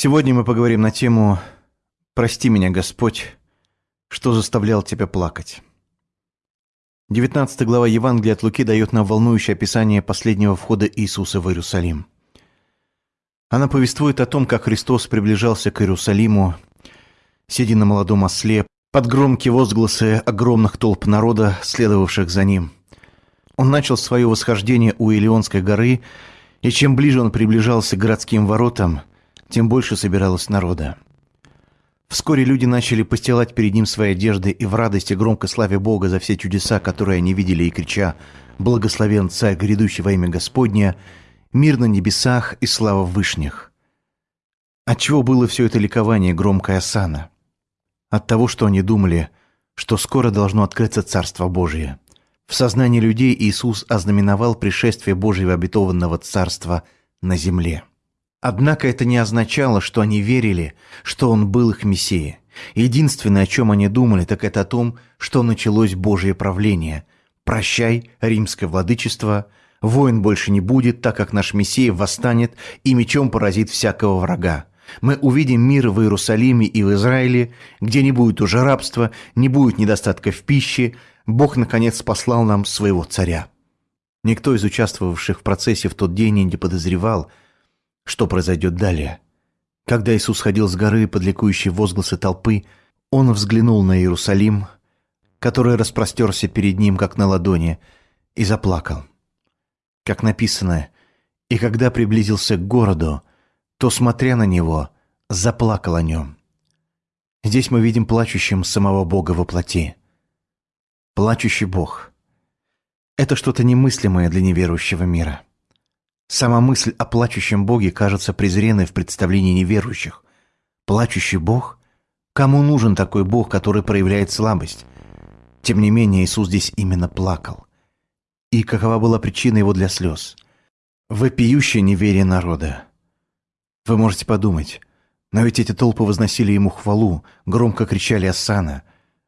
Сегодня мы поговорим на тему «Прости меня, Господь, что заставлял тебя плакать». 19 глава Евангелия от Луки дает нам волнующее описание последнего входа Иисуса в Иерусалим. Она повествует о том, как Христос приближался к Иерусалиму, сидя на молодом осле, под громкие возгласы огромных толп народа, следовавших за ним. Он начал свое восхождение у Илионской горы, и чем ближе он приближался к городским воротам, тем больше собиралось народа. Вскоре люди начали постилать перед ним свои одежды и в радости громко славя Бога за все чудеса, которые они видели, и крича «Благословен Царь, грядущий во имя Господня!» «Мир на небесах и слава в вышних!» Отчего было все это ликование, громкая осана? От того, что они думали, что скоро должно открыться Царство Божие. В сознании людей Иисус ознаменовал пришествие Божьего обетованного Царства на земле. Однако это не означало, что они верили, что Он был их Мессией. Единственное, о чем они думали, так это о том, что началось Божье правление. «Прощай, римское владычество», «Войн больше не будет, так как наш Мессия восстанет и мечом поразит всякого врага». Мы увидим мир в Иерусалиме и в Израиле, где не будет уже рабства, не будет недостатка в пище. Бог, наконец, послал нам своего царя. Никто из участвовавших в процессе в тот день не подозревал – что произойдет далее. Когда Иисус ходил с горы под ликующие возгласы толпы, он взглянул на Иерусалим, который распростерся перед ним, как на ладони, и заплакал. Как написано, «И когда приблизился к городу, то, смотря на него, заплакал о нем». Здесь мы видим плачущим самого Бога во плоти. Плачущий Бог – это что-то немыслимое для неверующего мира – Сама мысль о плачущем Боге кажется презренной в представлении неверующих. Плачущий Бог? Кому нужен такой Бог, который проявляет слабость? Тем не менее, Иисус здесь именно плакал. И какова была причина его для слез? Вопиющее неверие народа. Вы можете подумать, но ведь эти толпы возносили ему хвалу, громко кричали «Асана».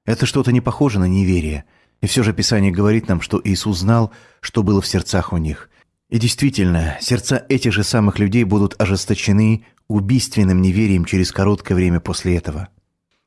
Это что-то не похоже на неверие. И все же Писание говорит нам, что Иисус знал, что было в сердцах у них – и действительно, сердца этих же самых людей будут ожесточены убийственным неверием через короткое время после этого.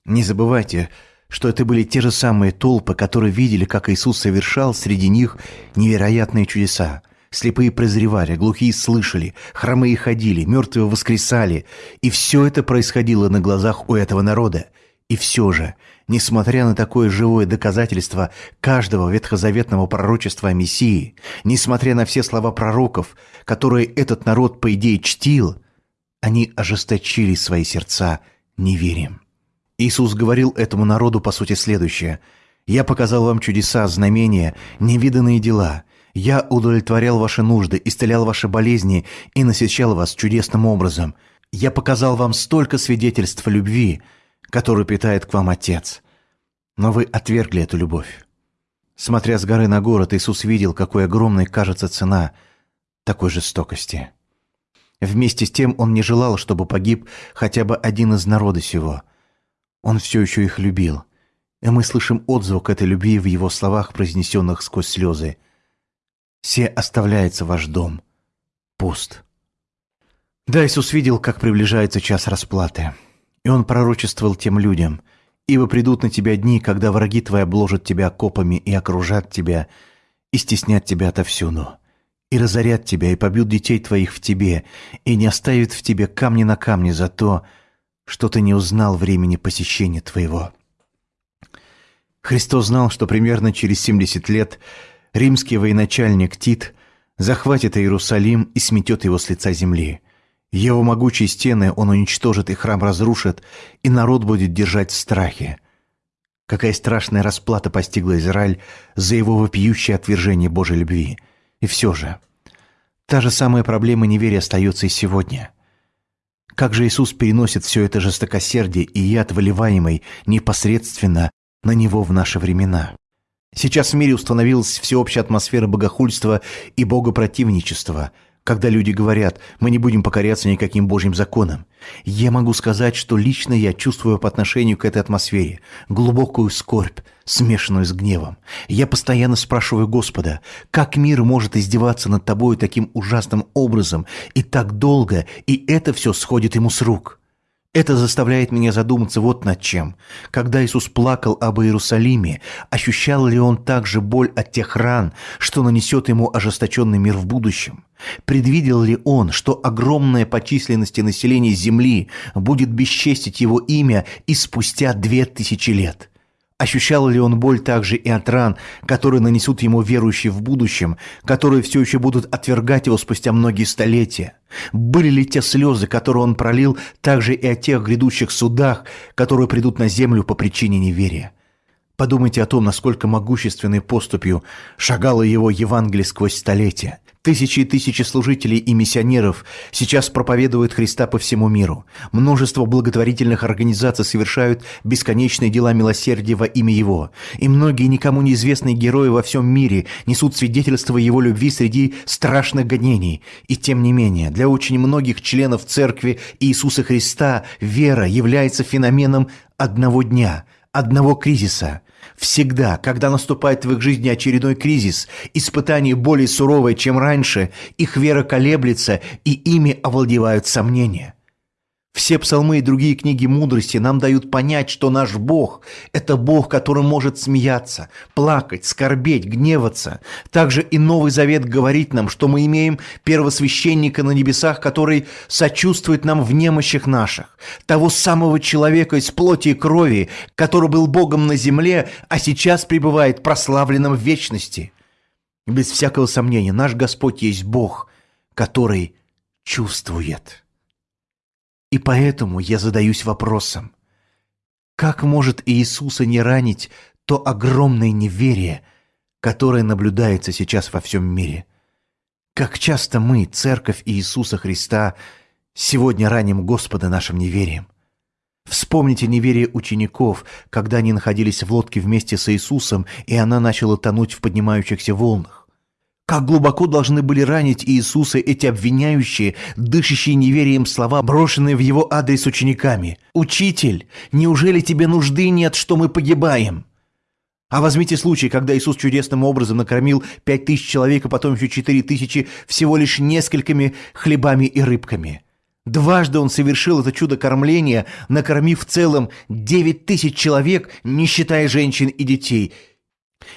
Не забывайте, что это были те же самые толпы, которые видели, как Иисус совершал среди них невероятные чудеса. Слепые прозревали, глухие слышали, хромые ходили, мертвые воскресали. И все это происходило на глазах у этого народа. И все же, несмотря на такое живое доказательство каждого ветхозаветного пророчества о Мессии, несмотря на все слова пророков, которые этот народ, по идее, чтил, они ожесточили свои сердца неверием. Иисус говорил этому народу, по сути, следующее. «Я показал вам чудеса, знамения, невиданные дела. Я удовлетворял ваши нужды, исцелял ваши болезни и насыщал вас чудесным образом. Я показал вам столько свидетельств любви, которую питает к вам Отец. Но вы отвергли эту любовь. Смотря с горы на город, Иисус видел, какой огромной кажется цена такой жестокости. Вместе с тем он не желал, чтобы погиб хотя бы один из народа сего. Он все еще их любил. И мы слышим отзвук этой любви в его словах, произнесенных сквозь слезы. «Се оставляется ваш дом. Пуст». Да, Иисус видел, как приближается час расплаты. И он пророчествовал тем людям, «Ибо придут на тебя дни, когда враги твои обложат тебя копами и окружат тебя, и стеснят тебя отовсюду, и разорят тебя, и побьют детей твоих в тебе, и не оставят в тебе камни на камне за то, что ты не узнал времени посещения твоего». Христос знал, что примерно через 70 лет римский военачальник Тит захватит Иерусалим и сметет его с лица земли – его могучие стены он уничтожит и храм разрушит, и народ будет держать в страхе. Какая страшная расплата постигла Израиль за его вопиющее отвержение Божьей любви. И все же, та же самая проблема неверия остается и сегодня. Как же Иисус переносит все это жестокосердие и яд, выливаемый непосредственно на Него в наши времена? Сейчас в мире установилась всеобщая атмосфера богохульства и богопротивничества – когда люди говорят, мы не будем покоряться никаким Божьим законам. Я могу сказать, что лично я чувствую по отношению к этой атмосфере глубокую скорбь, смешанную с гневом. Я постоянно спрашиваю Господа, как мир может издеваться над тобой таким ужасным образом и так долго, и это все сходит ему с рук? Это заставляет меня задуматься вот над чем. Когда Иисус плакал об Иерусалиме, ощущал ли он также боль от тех ран, что нанесет ему ожесточенный мир в будущем? Предвидел ли он, что огромное по численности население Земли будет бесчестить его имя и спустя две тысячи лет? Ощущал ли он боль также и от ран, которые нанесут ему верующие в будущем, которые все еще будут отвергать его спустя многие столетия? Были ли те слезы, которые он пролил, также и о тех грядущих судах, которые придут на землю по причине неверия? Подумайте о том, насколько могущественной поступью шагало его Евангелие сквозь столетия. Тысячи и тысячи служителей и миссионеров сейчас проповедуют Христа по всему миру. Множество благотворительных организаций совершают бесконечные дела милосердия во имя Его. И многие никому неизвестные герои во всем мире несут свидетельство Его любви среди страшных гонений. И тем не менее, для очень многих членов Церкви Иисуса Христа вера является феноменом одного дня, одного кризиса – Всегда, когда наступает в их жизни очередной кризис, испытание более суровое, чем раньше, их вера колеблется, и ими овладевают сомнения. Все псалмы и другие книги мудрости нам дают понять, что наш Бог – это Бог, который может смеяться, плакать, скорбеть, гневаться. Также и Новый Завет говорит нам, что мы имеем первосвященника на небесах, который сочувствует нам в немощах наших, того самого человека из плоти и крови, который был Богом на земле, а сейчас пребывает прославленным в вечности. Без всякого сомнения, наш Господь есть Бог, который чувствует. И поэтому я задаюсь вопросом, как может Иисуса не ранить то огромное неверие, которое наблюдается сейчас во всем мире? Как часто мы, Церковь Иисуса Христа, сегодня раним Господа нашим неверием? Вспомните неверие учеников, когда они находились в лодке вместе с Иисусом, и она начала тонуть в поднимающихся волнах. Как глубоко должны были ранить Иисуса эти обвиняющие, дышащие неверием слова, брошенные в его адрес учениками. «Учитель, неужели тебе нужды нет, что мы погибаем?» А возьмите случай, когда Иисус чудесным образом накормил пять тысяч человек, а потом еще четыре тысячи всего лишь несколькими хлебами и рыбками. Дважды он совершил это чудо кормления, накормив в целом девять тысяч человек, не считая женщин и детей.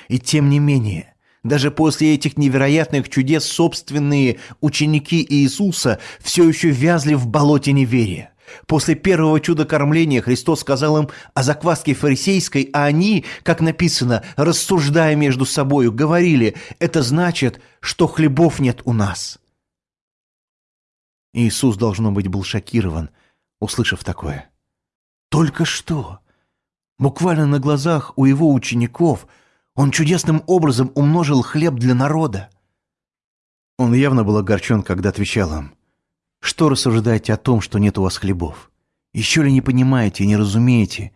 И тем не менее – даже после этих невероятных чудес собственные ученики Иисуса все еще вязли в болоте неверия. После первого чуда кормления Христос сказал им о закваске фарисейской, а они, как написано, рассуждая между собою, говорили, это значит, что хлебов нет у нас. Иисус, должно быть, был шокирован, услышав такое. Только что, буквально на глазах у его учеников – он чудесным образом умножил хлеб для народа. Он явно был огорчен, когда отвечал им. «Что рассуждаете о том, что нет у вас хлебов? Еще ли не понимаете и не разумеете?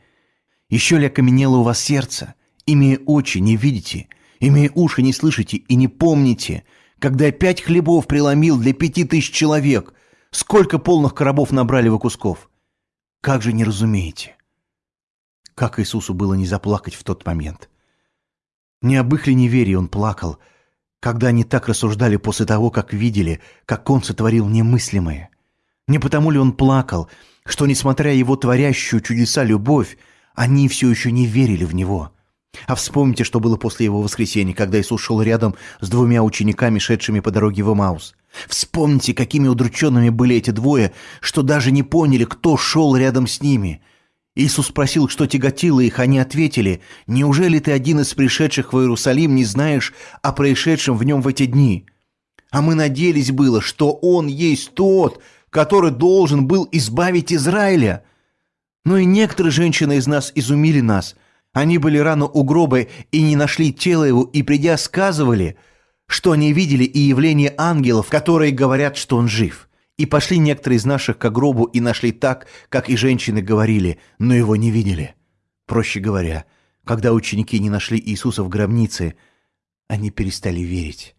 Еще ли окаменело у вас сердце? Имея очи, не видите? Имея уши, не слышите и не помните? Когда я пять хлебов преломил для пяти тысяч человек, сколько полных коробов набрали вы кусков? Как же не разумеете?» Как Иисусу было не заплакать в тот момент – не об их ли неверии он плакал, когда они так рассуждали после того, как видели, как он сотворил немыслимое. Не потому ли он плакал, что, несмотря его творящую чудеса любовь, они все еще не верили в него. А вспомните, что было после его воскресения, когда Иисус шел рядом с двумя учениками, шедшими по дороге в Эмаус. Вспомните, какими удрученными были эти двое, что даже не поняли, кто шел рядом с ними. Иисус спросил, что тяготило их, они ответили, «Неужели ты один из пришедших в Иерусалим не знаешь о происшедшем в нем в эти дни? А мы надеялись было, что Он есть тот, который должен был избавить Израиля. Но и некоторые женщины из нас изумили нас. Они были рано у гроба и не нашли тело его, и, придя, сказывали, что они видели и явление ангелов, которые говорят, что он жив». И пошли некоторые из наших к гробу и нашли так, как и женщины говорили, но его не видели. Проще говоря, когда ученики не нашли Иисуса в гробнице, они перестали верить.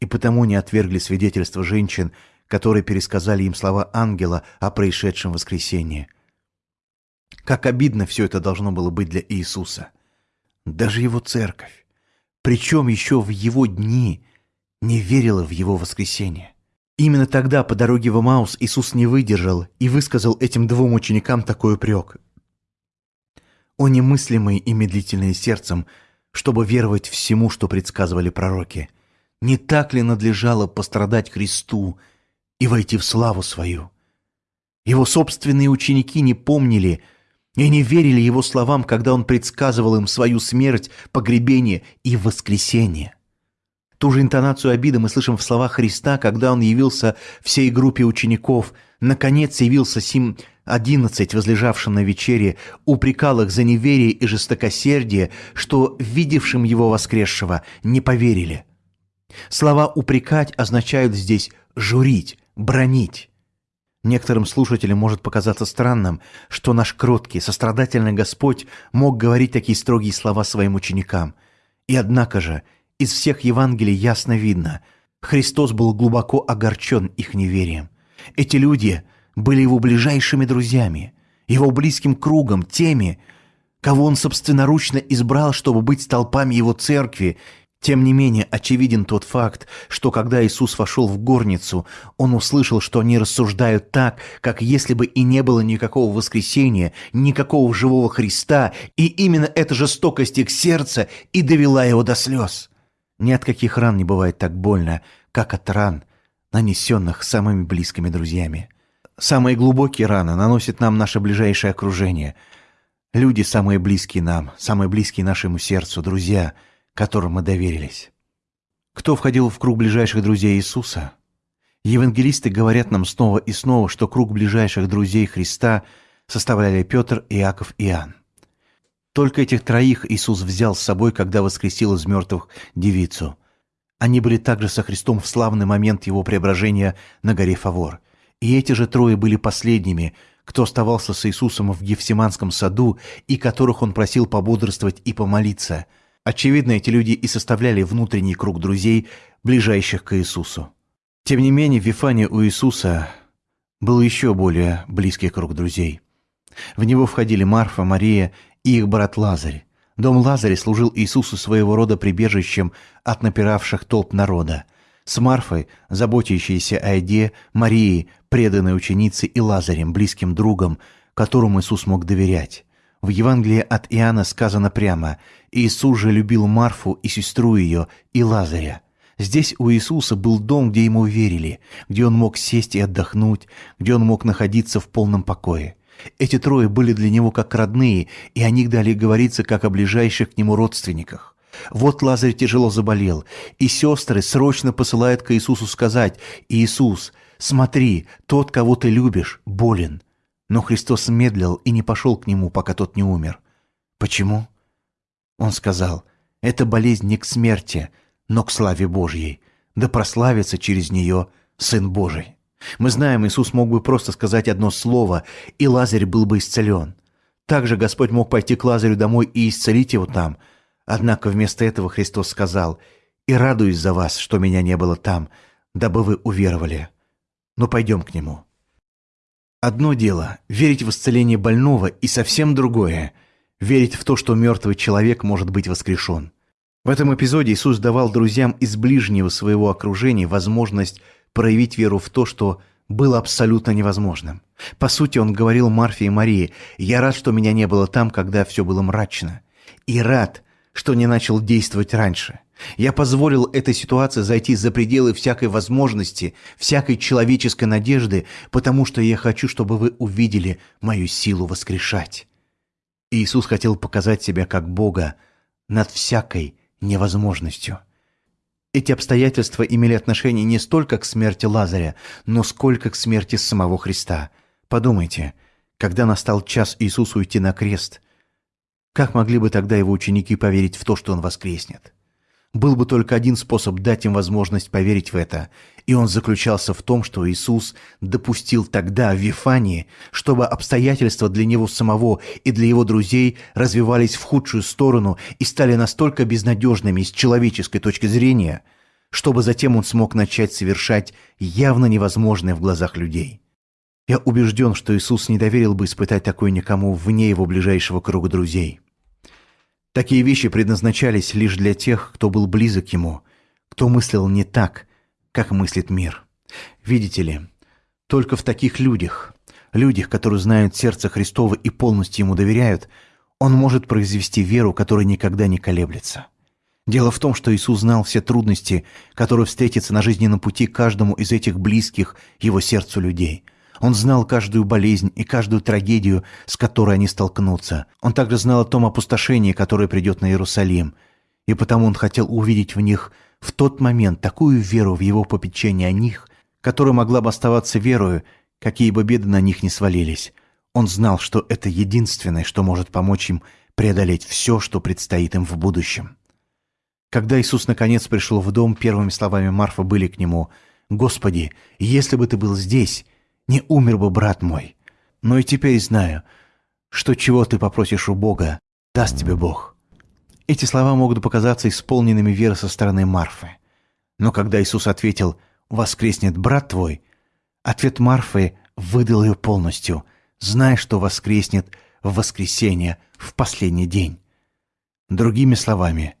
И потому не отвергли свидетельство женщин, которые пересказали им слова ангела о происшедшем воскресении. Как обидно все это должно было быть для Иисуса. Даже его церковь, причем еще в его дни, не верила в его воскресение. Именно тогда по дороге в Эмаус Иисус не выдержал и высказал этим двум ученикам такой упрек. «О немыслимые и медлительные сердцем, чтобы веровать всему, что предсказывали пророки! Не так ли надлежало пострадать Христу и войти в славу свою?» Его собственные ученики не помнили и не верили его словам, когда он предсказывал им свою смерть, погребение и воскресение. Ту же интонацию обиды мы слышим в словах Христа, когда Он явился всей группе учеников. Наконец явился сим одиннадцать, возлежавшим на вечере, упрекал их за неверие и жестокосердие, что видевшим Его воскресшего не поверили. Слова «упрекать» означают здесь «журить», «бронить». Некоторым слушателям может показаться странным, что наш кроткий, сострадательный Господь мог говорить такие строгие слова своим ученикам. И однако же – из всех Евангелий ясно видно, Христос был глубоко огорчен их неверием. Эти люди были его ближайшими друзьями, его близким кругом, теми, кого он собственноручно избрал, чтобы быть столпами его церкви. Тем не менее, очевиден тот факт, что когда Иисус вошел в горницу, он услышал, что они рассуждают так, как если бы и не было никакого воскресения, никакого живого Христа, и именно эта жестокость их сердца и довела его до слез. Ни от каких ран не бывает так больно, как от ран, нанесенных самыми близкими друзьями. Самые глубокие раны наносит нам наше ближайшее окружение. Люди самые близкие нам, самые близкие нашему сердцу, друзья, которым мы доверились. Кто входил в круг ближайших друзей Иисуса? Евангелисты говорят нам снова и снова, что круг ближайших друзей Христа составляли Петр, Иаков и Иоанн. Только этих троих Иисус взял с собой, когда воскресил из мертвых девицу. Они были также со Христом в славный момент его преображения на горе Фавор. И эти же трое были последними, кто оставался с Иисусом в Гефсиманском саду и которых он просил пободрствовать и помолиться. Очевидно, эти люди и составляли внутренний круг друзей, ближайших к Иисусу. Тем не менее, в Вифане у Иисуса был еще более близкий круг друзей. В него входили Марфа, Мария и их брат Лазарь. Дом Лазаря служил Иисусу своего рода прибежищем от напиравших толп народа. С Марфой, заботящейся о еде, Марией, преданной ученице и Лазарем, близким другом, которому Иисус мог доверять. В Евангелии от Иоанна сказано прямо «Иисус же любил Марфу и сестру ее, и Лазаря». Здесь у Иисуса был дом, где ему верили, где он мог сесть и отдохнуть, где он мог находиться в полном покое. Эти трое были для него как родные, и о них далее говорится как о ближайших к нему родственниках. Вот Лазарь тяжело заболел, и сестры срочно посылают к Иисусу сказать «Иисус, смотри, тот, кого ты любишь, болен». Но Христос медлил и не пошел к нему, пока тот не умер. Почему? Он сказал, «Это болезнь не к смерти, но к славе Божьей, да прославится через нее Сын Божий». Мы знаем, Иисус мог бы просто сказать одно слово, и Лазарь был бы исцелен. Также Господь мог пойти к Лазарю домой и исцелить его там. Однако вместо этого Христос сказал, «И радуюсь за вас, что меня не было там, дабы вы уверовали. Но пойдем к нему». Одно дело – верить в исцеление больного, и совсем другое – верить в то, что мертвый человек может быть воскрешен. В этом эпизоде Иисус давал друзьям из ближнего своего окружения возможность проявить веру в то, что было абсолютно невозможным. По сути, он говорил Марфе и Марии, «Я рад, что меня не было там, когда все было мрачно. И рад, что не начал действовать раньше. Я позволил этой ситуации зайти за пределы всякой возможности, всякой человеческой надежды, потому что я хочу, чтобы вы увидели мою силу воскрешать». Иисус хотел показать себя как Бога над всякой невозможностью. Эти обстоятельства имели отношение не столько к смерти Лазаря, но сколько к смерти самого Христа. Подумайте, когда настал час Иисусу уйти на крест, как могли бы тогда его ученики поверить в то, что он воскреснет? Был бы только один способ дать им возможность поверить в это, и он заключался в том, что Иисус допустил тогда в Вифании, чтобы обстоятельства для него самого и для его друзей развивались в худшую сторону и стали настолько безнадежными с человеческой точки зрения, чтобы затем он смог начать совершать явно невозможное в глазах людей. Я убежден, что Иисус не доверил бы испытать такое никому вне его ближайшего круга друзей. Такие вещи предназначались лишь для тех, кто был близок ему, кто мыслил не так, как мыслит мир. Видите ли, только в таких людях, людях, которые знают сердце Христово и полностью ему доверяют, он может произвести веру, которая никогда не колеблется. Дело в том, что Иисус знал все трудности, которые встретятся на жизненном пути каждому из этих близких его сердцу людей. Он знал каждую болезнь и каждую трагедию, с которой они столкнутся. Он также знал о том опустошении, которое придет на Иерусалим. И потому он хотел увидеть в них в тот момент такую веру в его попечение о них, которая могла бы оставаться верою, какие бы беды на них не свалились. Он знал, что это единственное, что может помочь им преодолеть все, что предстоит им в будущем. Когда Иисус наконец пришел в дом, первыми словами Марфа были к нему «Господи, если бы ты был здесь, не умер бы брат мой. Но и теперь знаю, что чего ты попросишь у Бога, даст тебе Бог». Эти слова могут показаться исполненными веры со стороны Марфы. Но когда Иисус ответил «Воскреснет брат твой», ответ Марфы выдал ее полностью, зная, что воскреснет в воскресенье, в последний день. Другими словами –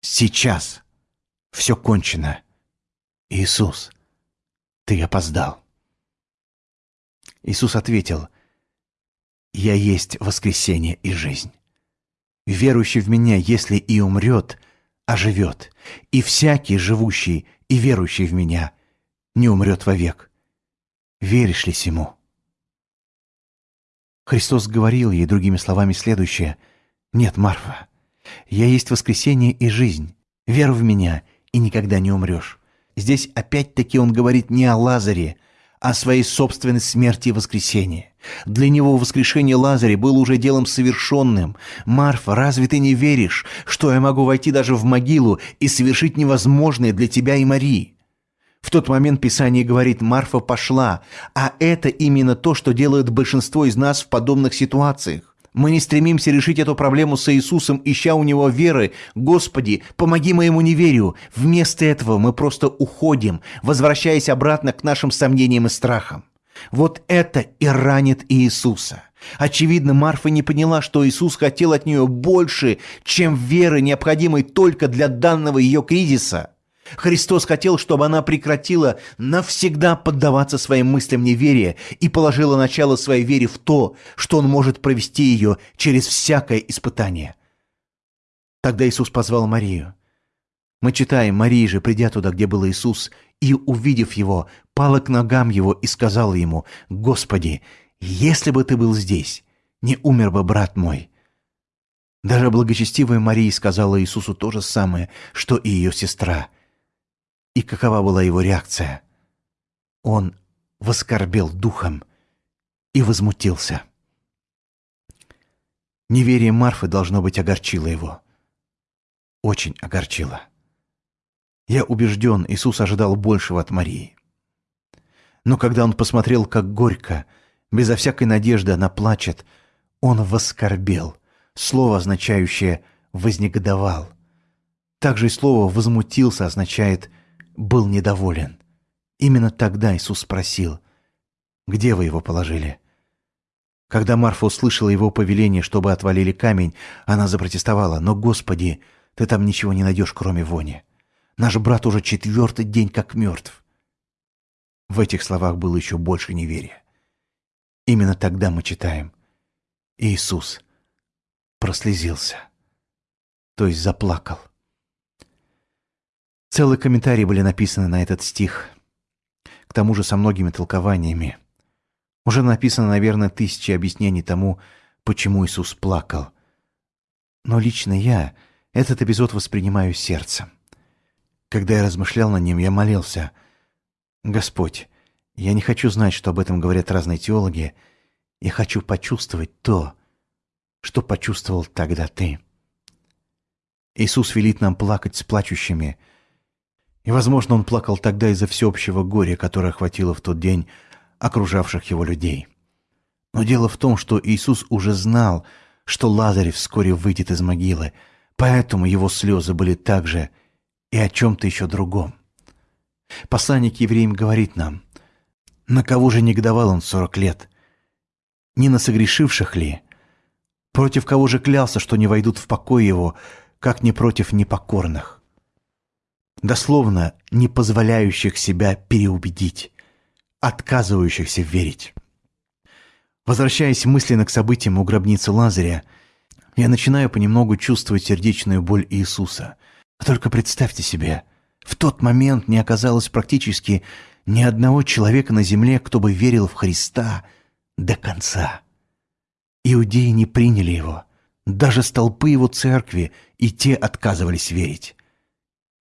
Сейчас. Все кончено. Иисус, ты опоздал. Иисус ответил, «Я есть воскресение и жизнь. Верующий в Меня, если и умрет, оживет, и всякий, живущий и верующий в Меня, не умрет вовек. Веришь ли сему?» Христос говорил ей другими словами следующее, «Нет, Марфа, я есть воскресение и жизнь. Вера в меня, и никогда не умрешь. Здесь опять-таки он говорит не о Лазаре, а о своей собственной смерти и воскресении. Для него воскрешение Лазаря было уже делом совершенным. «Марфа, разве ты не веришь, что я могу войти даже в могилу и совершить невозможное для тебя и Марии?» В тот момент Писание говорит «Марфа пошла», а это именно то, что делает большинство из нас в подобных ситуациях. Мы не стремимся решить эту проблему с Иисусом, ища у Него веры. Господи, помоги моему неверию. Вместо этого мы просто уходим, возвращаясь обратно к нашим сомнениям и страхам. Вот это и ранит Иисуса. Очевидно, Марфа не поняла, что Иисус хотел от нее больше, чем веры, необходимой только для данного ее кризиса. Христос хотел, чтобы она прекратила навсегда поддаваться своим мыслям неверия и положила начало своей вере в то, что Он может провести ее через всякое испытание. Тогда Иисус позвал Марию. Мы читаем, Мария же, придя туда, где был Иисус, и, увидев Его, пала к ногам Его и сказала Ему, «Господи, если бы Ты был здесь, не умер бы брат мой». Даже благочестивая Мария сказала Иисусу то же самое, что и ее сестра – и какова была его реакция? Он воскорбел духом и возмутился. Неверие Марфы, должно быть, огорчило его. Очень огорчило. Я убежден, Иисус ожидал большего от Марии. Но когда он посмотрел, как горько, безо всякой надежды она плачет, он воскорбел, слово, означающее «вознегодовал». Также и слово «возмутился» означает был недоволен. Именно тогда Иисус спросил, «Где вы его положили?» Когда Марфа услышала его повеление, чтобы отвалили камень, она запротестовала, «Но, Господи, ты там ничего не найдешь, кроме вони. Наш брат уже четвертый день как мертв». В этих словах было еще больше неверия. Именно тогда мы читаем «Иисус прослезился», то есть заплакал. Целые комментарии были написаны на этот стих. К тому же со многими толкованиями. Уже написано, наверное, тысячи объяснений тому, почему Иисус плакал. Но лично я этот эпизод воспринимаю сердцем. Когда я размышлял над ним, я молился. «Господь, я не хочу знать, что об этом говорят разные теологи. Я хочу почувствовать то, что почувствовал тогда Ты». Иисус велит нам плакать с плачущими – и, возможно, он плакал тогда из-за всеобщего горя, которое охватило в тот день окружавших его людей. Но дело в том, что Иисус уже знал, что Лазарь вскоре выйдет из могилы, поэтому его слезы были также и о чем-то еще другом. Посланник евреям говорит нам, на кого же негодовал он сорок лет? Не на согрешивших ли? Против кого же клялся, что не войдут в покой его, как не против непокорных? Дословно не позволяющих себя переубедить, отказывающихся верить. Возвращаясь мысленно к событиям у гробницы Лазаря, я начинаю понемногу чувствовать сердечную боль Иисуса. Только представьте себе, в тот момент не оказалось практически ни одного человека на земле, кто бы верил в Христа до конца. Иудеи не приняли его. Даже столпы его церкви и те отказывались верить.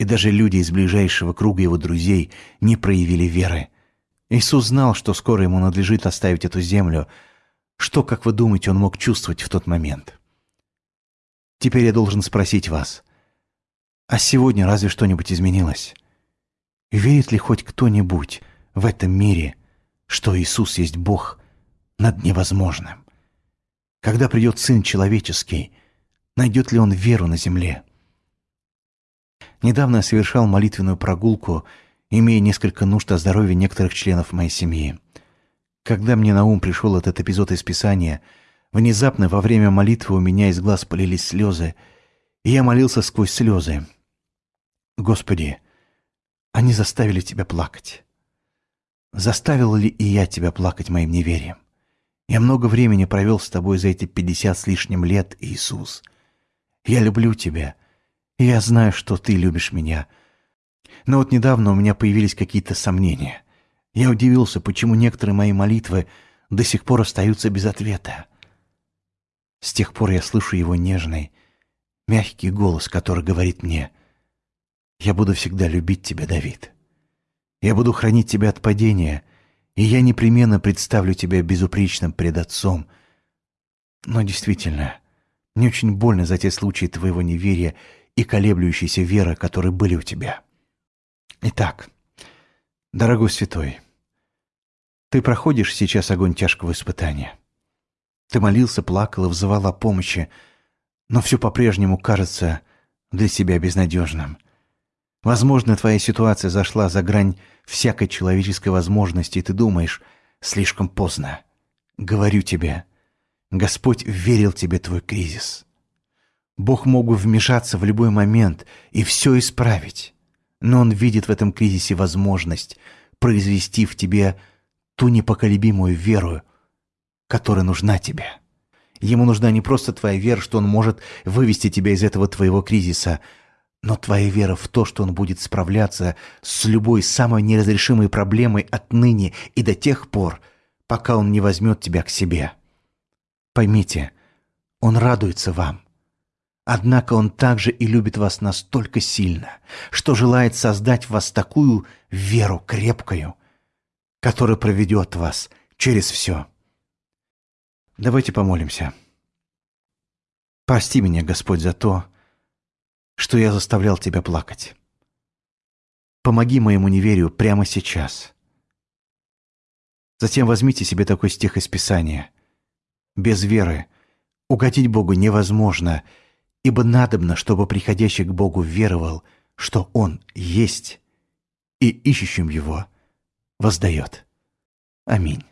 И даже люди из ближайшего круга его друзей не проявили веры. Иисус знал, что скоро ему надлежит оставить эту землю. Что, как вы думаете, он мог чувствовать в тот момент? Теперь я должен спросить вас, а сегодня разве что-нибудь изменилось? Верит ли хоть кто-нибудь в этом мире, что Иисус есть Бог над невозможным? Когда придет Сын Человеческий, найдет ли Он веру на земле? Недавно совершал молитвенную прогулку, имея несколько нужд о здоровье некоторых членов моей семьи. Когда мне на ум пришел этот эпизод из Писания, внезапно во время молитвы у меня из глаз полились слезы, и я молился сквозь слезы. «Господи, они заставили тебя плакать. Заставил ли и я тебя плакать моим неверием? Я много времени провел с тобой за эти пятьдесят с лишним лет, Иисус. Я люблю тебя, я знаю, что ты любишь меня. Но вот недавно у меня появились какие-то сомнения. Я удивился, почему некоторые мои молитвы до сих пор остаются без ответа. С тех пор я слышу его нежный, мягкий голос, который говорит мне «Я буду всегда любить тебя, Давид. Я буду хранить тебя от падения» и я непременно представлю тебя безупречным пред Отцом. Но действительно, мне очень больно за те случаи твоего неверия и колеблющейся веры, которые были у тебя. Итак, дорогой святой, ты проходишь сейчас огонь тяжкого испытания. Ты молился, плакал и взывал о помощи, но все по-прежнему кажется для себя безнадежным. Возможно, твоя ситуация зашла за грань всякой человеческой возможности, и ты думаешь, слишком поздно. Говорю тебе, Господь верил тебе твой кризис. Бог мог бы вмешаться в любой момент и все исправить, но Он видит в этом кризисе возможность произвести в тебе ту непоколебимую веру, которая нужна тебе. Ему нужна не просто твоя вера, что Он может вывести тебя из этого твоего кризиса – но твоя вера в то, что он будет справляться с любой самой неразрешимой проблемой отныне и до тех пор, пока он не возьмет тебя к себе. Поймите, он радуется вам. Однако он также и любит вас настолько сильно, что желает создать в вас такую веру крепкую, которая проведет вас через все. Давайте помолимся. Прости меня, Господь, за то, что я заставлял тебя плакать. Помоги моему неверию прямо сейчас. Затем возьмите себе такой стих из Писания. Без веры угодить Богу невозможно, ибо надобно, чтобы приходящий к Богу веровал, что Он есть, и ищущим Его воздает. Аминь.